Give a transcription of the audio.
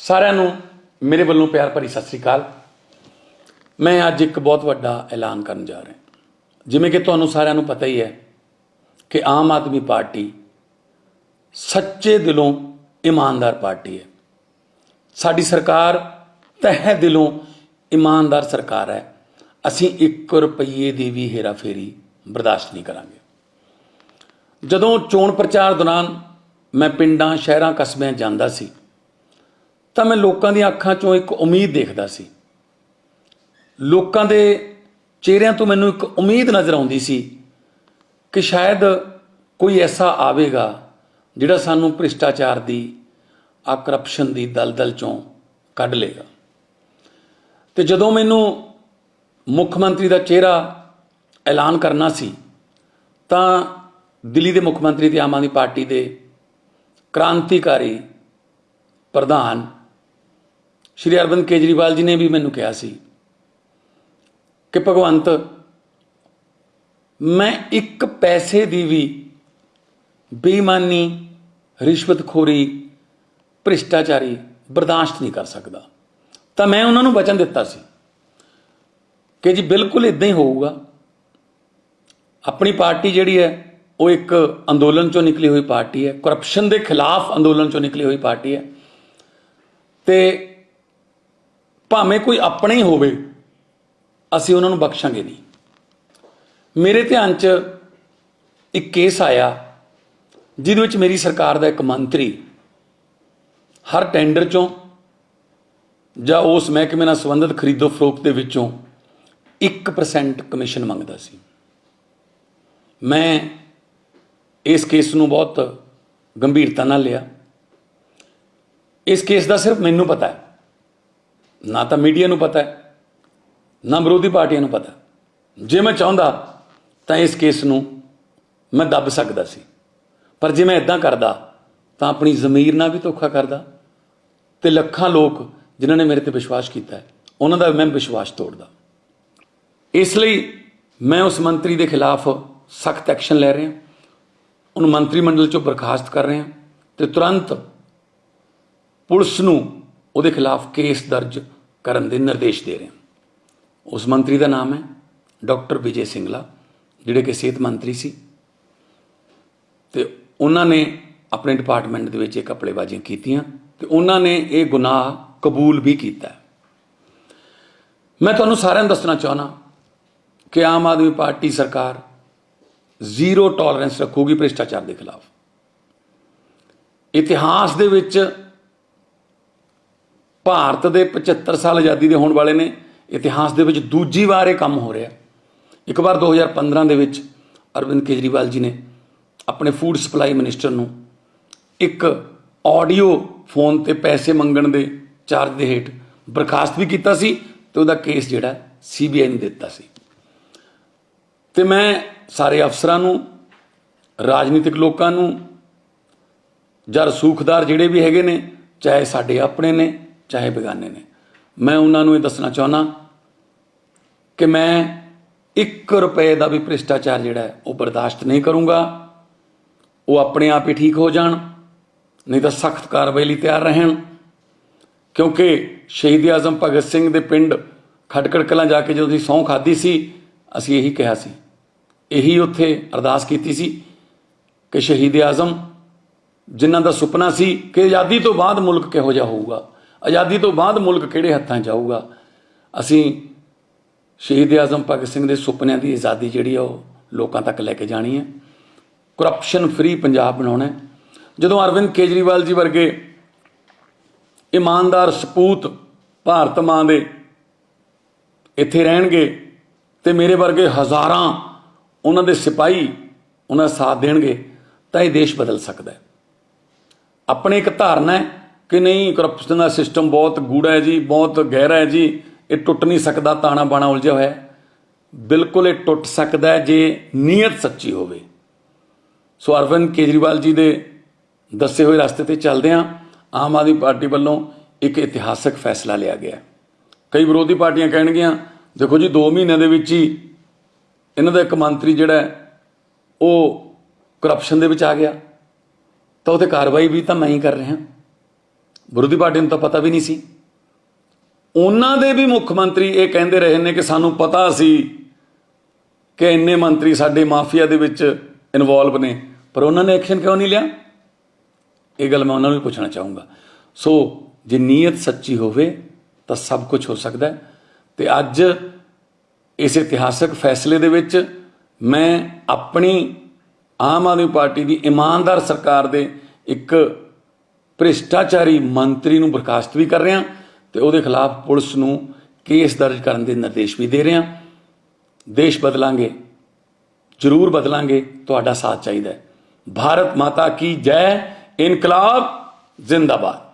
ਸਾਰਿਆਂ ਨੂੰ ਮੇਰੇ ਵੱਲੋਂ ਪਿਆਰ ਭਰੀ ਸਤਿ ਸ੍ਰੀ ਅਕਾਲ। ਮੈਂ ਅੱਜ ਇੱਕ ਬਹੁਤ ਵੱਡਾ ਐਲਾਨ ਕਰਨ ਜਾ ਰਿਹਾ ਜਿਵੇਂ ਕਿ ਤੁਹਾਨੂੰ ਸਾਰਿਆਂ ਨੂੰ ਪਤਾ ਹੀ ਹੈ ਕਿ ਆਮ ਆਦਮੀ ਪਾਰਟੀ ਸੱਚੇ ਦਿਲੋਂ ਇਮਾਨਦਾਰ ਪਾਰਟੀ ਹੈ। ਸਾਡੀ ਸਰਕਾਰ ਤਹਿ ਦਿਲੋਂ ਇਮਾਨਦਾਰ ਸਰਕਾਰ ਹੈ। ਅਸੀਂ 1 ਰੁਪਏ ਦੀ ਵੀ ਹੇਰਾਫੇਰੀ ਬਰਦਾਸ਼ਤ ਨਹੀਂ ਕਰਾਂਗੇ। ਜਦੋਂ ਚੋਣ ਪ੍ਰਚਾਰ ਦੌਰਾਨ ਮੈਂ ਪਿੰਡਾਂ, ਸ਼ਹਿਰਾਂ, ਕਸਬਿਆਂ ਜਾਂਦਾ ਸੀ ਤਾਂ ਮੈਂ ਲੋਕਾਂ ਦੀਆਂ ਅੱਖਾਂ 'ਚੋਂ ਇੱਕ ਉਮੀਦ ਦੇਖਦਾ ਸੀ। ਲੋਕਾਂ ਦੇ ਚਿਹਰਿਆਂ ਤੋਂ ਮੈਨੂੰ ਇੱਕ ਉਮੀਦ ਨਜ਼ਰ ਆਉਂਦੀ ਸੀ ਕਿ ਸ਼ਾਇਦ ਕੋਈ ਐਸਾ ਆਵੇਗਾ ਜਿਹੜਾ ਸਾਨੂੰ ਭ੍ਰਿਸ਼ਟਾਚਾਰ ਦੀ, ਆ ਕਰਪਸ਼ਨ ਦੀ ਦਲਦਲ ਚੋਂ ਕੱਢ ਲੇਗਾ ਤੇ ਜਦੋਂ ਮੈਨੂੰ ਮੁੱਖ ਮੰਤਰੀ ਦਾ ਚਿਹਰਾ ਐਲਾਨ ਕਰਨਾ ਸੀ, ਤਾਂ ਦਿੱਲੀ ਦੇ ਮੁੱਖ ਮੰਤਰੀ ਤੇ ਆਮ ਆਦਮੀ ਪਾਰਟੀ ਦੇ ਕ੍ਰਾਂਤੀਕਾਰੀ ਪ੍ਰਧਾਨ ਸ਼੍ਰੀ ਅਰਵਿੰਦ ਕੇਜਰੀਵਾਲ ਜੀ ਨੇ ਵੀ ਮੈਨੂੰ ਕਿਹਾ ਸੀ ਕਿ ਭਗਵੰਤ, ਮੈਂ ਇੱਕ ਪੈਸੇ ਦੀ ਵੀ ਬੇਈਮਾਨੀ, ਰਿਸ਼ਵਤਖੋਰੀ, ਭ੍ਰਿਸ਼ਟਾਚਾਰੀ ਬਰਦਾਸ਼ਤ ਨਹੀਂ ਕਰ ਸਕਦਾ। ਤਾਂ ਮੈਂ ਉਹਨਾਂ ਨੂੰ ਵਚਨ ਦਿੱਤਾ ਸੀ ਕਿ ਜੀ ਬਿਲਕੁਲ ਇਦਾਂ ਹੀ ਹੋਊਗਾ। ਆਪਣੀ ਪਾਰਟੀ ਜਿਹੜੀ ਹੈ, ਉਹ ਇੱਕ ਅੰਦੋਲਨ ਚੋਂ ਨਿਕਲੀ ਹੋਈ ਪਾਰਟੀ ਹੈ। ਕਰਪਸ਼ਨ ਦੇ ਖਿਲਾਫ ਅੰਦੋਲਨ ਚੋਂ ਨਿਕਲੀ ਹੋਈ ਪਾਰਟੀ ਹੈ। ਤੇ ਭਾਵੇਂ ਕੋਈ ਆਪਣਾ ਹੀ ਹੋਵੇ, ਅਸੀਂ ਉਹਨਾਂ ਨੂੰ ਬਖਸ਼ਾਂਗੇ ਨਹੀਂ। ਮੇਰੇ ਧਿਆਨ 'ਚ ਇੱਕ ਕੇਸ ਆਇਆ, ਜਿਹਦੇ ਵਿੱਚ ਮੇਰੀ ਸਰਕਾਰ ਦਾ ਇੱਕ ਮੰਤਰੀ ਹਰ ਟੈਂਡਰ 'ਚੋਂ ਜਾਂ ਉਸ ਮਹਿਕਮੇ ਨਾਲ ਸੰਬੰਧਿਤ ਖਰੀਦੋ ਫਰੋਖਤ ਦੇ ਵਿੱਚੋਂ 1% ਕਮਿਸ਼ਨ ਮੰਗਦਾ ਸੀ। ਮੈਂ ਇਸ ਕੇਸ ਨੂੰ ਬਹੁਤ ਗੰਭੀਰਤਾ ਨਾਲ ਲਿਆ। ਇਸ ਕੇਸ ਦਾ ਸਿਰਫ ਮੈਨੂੰ ਪਤਾ ਹੈ। ਨਾ ਤਾਂ ਮੀਡੀਆ ਨੂੰ ਪਤਾ ਹੈ, ਨਾ ਵਿਰੋਧੀ ਪਾਰਟੀਆਂ ਨੂੰ ਪਤਾ ਜੇ ਮੈਂ ਚਾਹੁੰਦਾ ਤਾਂ ਇਸ ਕੇਸ ਨੂੰ ਮੈਂ ਦੱਬ ਸਕਦਾ ਸੀ। ਪਰ ਜੇ ਮੈਂ ਇਦਾਂ ਕਰਦਾ ਤਾਂ ਆਪਣੀ ਜ਼ਮੀਰ ਨਾਲ ਵੀ ਧੋਖਾ ਕਰਦਾ ਤੇ ਲੱਖਾਂ ਲੋਕ ਜਿਨ੍ਹਾਂ ਨੇ ਮੇਰੇ ਤੇ ਵਿਸ਼ਵਾਸ ਕੀਤਾ ਹੈ, ਉਹਨਾਂ ਦਾ ਮੈਂ ਵਿਸ਼ਵਾਸ ਤੋੜਦਾ। ਇਸ ਲਈ ਮੈਂ ਉਸ ਮੰਤਰੀ ਦੇ ਖਿਲਾਫ ਸਖਤ ਐਕਸ਼ਨ ਲੈ ਰਿਹਾ, ਉਹਨੂੰ ਮੰਤਰੀ ਮੰਡਲ ਚੋਂ ਬਰਖਾਸਤ ਕਰ ਰਿਹਾ ਤੇ ਤੁਰੰਤ ਪੁਲਿਸ ਨੂੰ ਉਹਦੇ ਖਿਲਾਫ ਕੇਸ ਦਰਜ ਕਰਨ ਦੇ ਨਿਰਦੇਸ਼ ਦੇ ਰਿਹਾ ਉਸ ਮੰਤਰੀ ਦਾ ਨਾਮ ਹੈ ਡਾਕਟਰ ਵਿਜੇ ਸਿੰਗਲਾ, ਜਿਹੜੇ ਕਿ ਸਿਹਤ ਮੰਤਰੀ ਸੀ। ਤੇ ਉਹਨਾਂ ਨੇ ਆਪਣੇ ਡਿਪਾਰਟਮੈਂਟ ਦੇ ਵਿੱਚ ਇਹ ਕਪੜੇਬਾਜ਼ੀਆਂ ਕੀਤੀਆਂ ਤੇ ਉਹਨਾਂ ਨੇ ਇਹ ਗੁਨਾਹ ਕਬੂਲ ਵੀ ਕੀਤਾ ਮੈਂ ਤੁਹਾਨੂੰ ਸਾਰਿਆਂ ਨੂੰ ਦੱਸਣਾ ਚਾਹਨਾ ਕਿ ਆਮ ਆਦਮੀ ਪਾਰਟੀ ਸਰਕਾਰ ਜ਼ੀਰੋ ਟੋਲਰੈਂਸ ਰੱਖੂਗੀ ਭ੍ਰਿਸ਼ਟਾਚਾਰ ਦੇ ਖਿਲਾਫ। ਇਤਿਹਾਸ ਦੇ ਵਿੱਚ ਭਾਰਤ ਦੇ 75 ਸਾਲ ਆਜ਼ਾਦੀ ਦੇ ਹੋਣ ਵਾਲੇ ਨੇ, ਇਤਿਹਾਸ ਦੇ ਵਿੱਚ ਦੂਜੀ ਵਾਰ ਇਹ ਕੰਮ ਹੋ ਰਿਹਾ। ਇੱਕ ਵਾਰ 2015 ਦੇ ਵਿੱਚ ਅਰਵਿੰਦ ਕੇਜਰੀਵਾਲ ਜੀ ਨੇ ਆਪਣੇ ਫੂਡ ਸਪਲਾਈ ਮਿਨਿਸਟਰ ਨੂੰ ਇੱਕ ਆਡੀਓ ਫੋਨ ਤੇ ਪੈਸੇ ਮੰਗਣ ਦੇ ਚਾਰਜ ਦੇ ਹੇਠ ਬਰਖਾਸਤ ਵੀ ਕੀਤਾ ਸੀ ਤੇ ਉਹਦਾ ਕੇਸ ਜਿਹੜਾ ਸੀਬੀਆਈ ਨੂੰ ਦਿੱਤਾ ਸੀ। ਤੇ ਮੈਂ ਸਾਰੇ ਅਫਸਰਾਂ ਨੂੰ, ਰਾਜਨੀਤਿਕ ਲੋਕਾਂ ਨੂੰ ਜਾਂ ਰਸੂਖਦਾਰ ਜਿਹੜੇ ਵੀ ਹੈਗੇ ਨੇ, ਚਾਹੇ ਸਾਡੇ ਆਪਣੇ ਨੇ ਚਾਹੇ ਬੇਗਾਨੇ ਨੇ। ਮੈਂ ਉਹਨਾਂ ਨੂੰ ਇਹ ਦੱਸਣਾ ਚਾਹੁੰਦਾ ਕਿ ਮੈਂ 1 ਰੁਪਏ ਦਾ ਵੀ ਭ੍ਰਿਸ਼ਟਾਚਾਰ ਜਿਹੜਾ ਹੈ, ਉਹ ਬਰਦਾਸ਼ਤ ਨਹੀਂ ਕਰੂੰਗਾ। ਉਹ ਆਪਣੇ ਆਪ ਹੀ ਠੀਕ ਹੋ ਜਾਣ, ਨਹੀਂ ਤਾਂ ਸਖਤ ਕਾਰਵਾਈ ਲਈ ਤਿਆਰ ਰਹਿਣ। ਕਿਉਂਕਿ ਸ਼ਹੀਦ ਆਜ਼ਮ ਭਗਤ ਸਿੰਘ ਦੇ ਪਿੰਡ ਖਟਕੜ ਕਲਾਂ ਜਾ ਕੇ ਜਦੋਂ ਅਸੀਂ ਸਹੁੰ ਖਾਦੀ ਸੀ, ਅਸੀਂ ਇਹੀ ਕਿਹਾ ਸੀ। ਇਹੀ ਉੱਥੇ ਅਰਦਾਸ ਕੀਤੀ ਸੀ ਕਿ ਸ਼ਹੀਦ ਆਜ਼ਮ ਜਿਨ੍ਹਾਂ ਦਾ ਸੁਪਨਾ ਸੀ ਕਿ ਆਜ਼ਾਦੀ ਤੋਂ ਬਾਅਦ ਮੁਲਕ ਕਿਹੋ ਜਿਹਾ ਹੋਊਗਾ ਆਜ਼ਾਦੀ ਤੋਂ ਬਾਅਦ ਮੁਲਕ ਕਿਹੜੇ ਹੱਥਾਂ 'ਚ ਆਊਗਾ? ਅਸੀਂ ਸ਼ਹੀਦ ਆਜ਼ਮ ਭਗਤ ਸਿੰਘ ਦੇ ਸੁਪਨਿਆਂ ਦੀ ਆਜ਼ਾਦੀ ਜਿਹੜੀ ਆ ਉਹ ਲੋਕਾਂ ਤੱਕ ਲੈ ਕੇ ਜਾਣੀ ਹੈ। ਕਰਪਸ਼ਨ ਫ੍ਰੀ ਪੰਜਾਬ ਬਣਾਉਣਾ ਹੈ। ਜਦੋਂ ਅਰਵਿੰਦ ਕੇਜਰੀਵਾਲ ਜੀ ਵਰਗੇ ਇਮਾਨਦਾਰ ਸਪੂਤ ਭਾਰਤ ਮਾਂ ਦੇ ਇੱਥੇ ਰਹਿਣਗੇ ਤੇ ਮੇਰੇ ਵਰਗੇ ਹਜ਼ਾਰਾਂ ਉਹਨਾਂ ਦੇ ਸਿਪਾਹੀ ਉਹਨਾਂ ਦਾ ਸਾਥ ਦੇਣਗੇ, ਤਾਂ ਇਹ ਦੇਸ਼ ਬਦਲ ਸਕਦਾ ਹੈ। ਆਪਣੇ ਇੱਕ ਧਾਰਨਾ ਹੈ ਕਿ ਨਹੀਂ ਕਰਪਸ਼ਨ ਦਾ ਸਿਸਟਮ ਬਹੁਤ ਗੂੜਾ ਹੈ ਜੀ, ਬਹੁਤ ਗਹਿਰਾ ਹੈ ਜੀ। ਇਹ ਟੁੱਟ ਨਹੀਂ ਸਕਦਾ, ਤਾਣਾ ਬਾਣਾ ਉਲਝਿਆ ਹੋਇਆ ਬਿਲਕੁਲ ਇਹ ਟੁੱਟ ਸਕਦਾ ਹੈ ਜੇ ਨੀਅਤ ਸੱਚੀ ਹੋਵੇ। ਸੋ ਅਰਵਿੰਦ ਕੇਜਰੀਵਾਲ ਜੀ ਦੇ ਦੱਸੇ ਹੋਏ ਰਸਤੇ ਤੇ ਚੱਲਦੇ ਹਾਂ। ਆਮ ਆਦਮੀ ਪਾਰਟੀ ਵੱਲੋਂ ਇੱਕ ਇਤਿਹਾਸਕ ਫੈਸਲਾ ਲਿਆ ਗਿਆ ਕਈ ਵਿਰੋਧੀ ਪਾਰਟੀਆਂ ਕਹਿਣਗੀਆਂ, ਦੇਖੋ ਜੀ 2 ਮਹੀਨਿਆਂ ਦੇ ਵਿੱਚ ਹੀ ਇਹਨਾਂ ਦਾ ਇੱਕ ਮੰਤਰੀ ਜਿਹੜਾ ਉਹ ਕਰਪਸ਼ਨ ਦੇ ਵਿੱਚ ਆ ਗਿਆ। ਤਾਂ ਉਹਤੇ ਕਾਰਵਾਈ ਵੀ ਤਾਂ ਮੈਂ ਹੀ ਕਰ ਰਿਹਾ। ਵਿਰੋਧੀ ਪਾਰਟੀ ਨੂੰ ਤਾਂ ਪਤਾ ਵੀ ਨਹੀਂ ਸੀ। ਉਹਨਾਂ ਦੇ ਵੀ ਮੁੱਖ ਮੰਤਰੀ ਇਹ ਕਹਿੰਦੇ ਰਹੇ ਨੇ ਕਿ ਸਾਨੂੰ ਪਤਾ ਸੀ ਕਿ ਇੰਨੇ ਮੰਤਰੀ ਸਾਡੇ ਮਾਫੀਆ ਦੇ ਵਿੱਚ ਇਨਵੋਲਵ ਨੇ, ਪਰ ਉਹਨਾਂ ਨੇ ਐਕਸ਼ਨ ਕਿਉਂ ਨਹੀਂ ਲਿਆ? ਇਹ ਗੱਲ ਮੈਂ ਉਹਨਾਂ ਨੂੰ ਵੀ ਪੁੱਛਣਾ ਚਾਹੂੰਗਾ। ਸੋ ਜੇ ਨੀਅਤ ਸੱਚੀ ਹੋਵੇ, ਤਾਂ ਸਭ ਕੁਝ ਹੋ ਸਕਦਾ ਹੈ। ਤੇ ਅੱਜ ਇਸ ਇਤਿਹਾਸਕ ਫੈਸਲੇ ਦੇ ਵਿੱਚ ਮੈਂ ਆਪਣੀ ਆਮ ਆਦਮੀ ਪਾਰਟੀ ਦੀ ਇਮਾਨਦਾਰ ਸਰਕਾਰ ਦੇ ਇੱਕ ਭ੍ਰਿਸ਼ਟਾਚਾਰੀ ਮੰਤਰੀ ਨੂੰ ਬਰਖਾਸਤ ਵੀ ਕਰ ਰਿਹਾ ਤੇ ਉਹਦੇ ਖਿਲਾਫ ਪੁਲਿਸ ਨੂੰ ਕੇਸ ਦਰਜ ਕਰਨ ਦੇ ਨਿਰਦੇਸ਼ ਵੀ ਦੇ ਰਿਹਾ ਦੇਸ਼ ਬਦਲਾਂਗੇ, ਜ਼ਰੂਰ ਬਦਲਾਂਗੇ, ਤੁਹਾਡਾ ਸਾਥ ਚਾਹੀਦਾ ਹੈ। ਭਾਰਤ ਮਾਤਾ ਕੀ ਜੈ, ਇਨਕਲਾਬ ਜ਼ਿੰਦਾਬਾਦ।